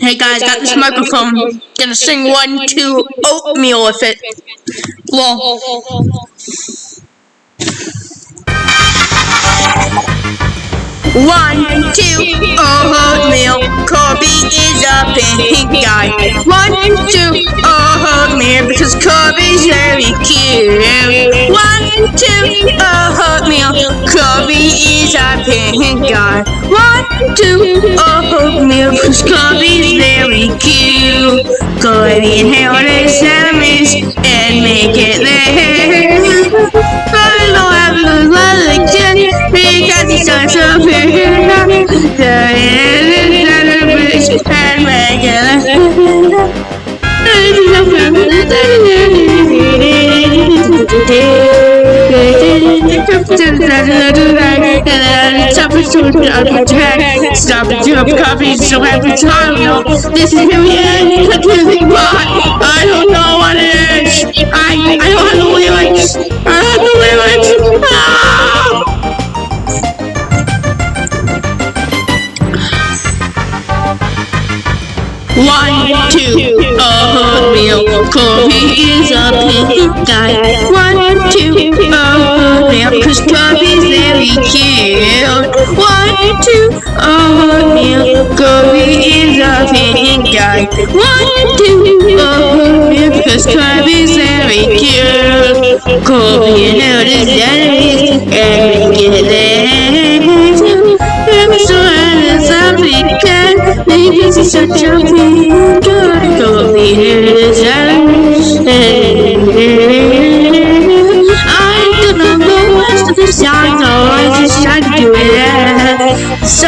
Hey guys, got this microphone. Gonna sing one, two, oatmeal with it. Lol. One, two, oatmeal. Kobe is a pink guy. One, two, oatmeal because Kobe's very cute two, a oatmeal. Chloe is a pink guy. One, two, a oatmeal. Cause Chloe's very cute. Chloe and Harold are salaries and make it there. Chloe will have a little election because he's so superior. Chloe is a and regular. Stop the jump copy so every time no this is really end confusing but I don't know what it is I I don't have the lyrics I don't have the lyrics ah! One, two, oatmeal. Kobe is a pink guy. One, to Oh, Neil Gobi is a fitting guy One, two, oh, because crime is very cute. Gobi knows out his enemies and get it I'm so a something can make us such a big guy. Gobi and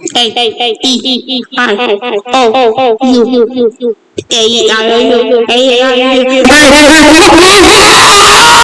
A A E I O U A I A I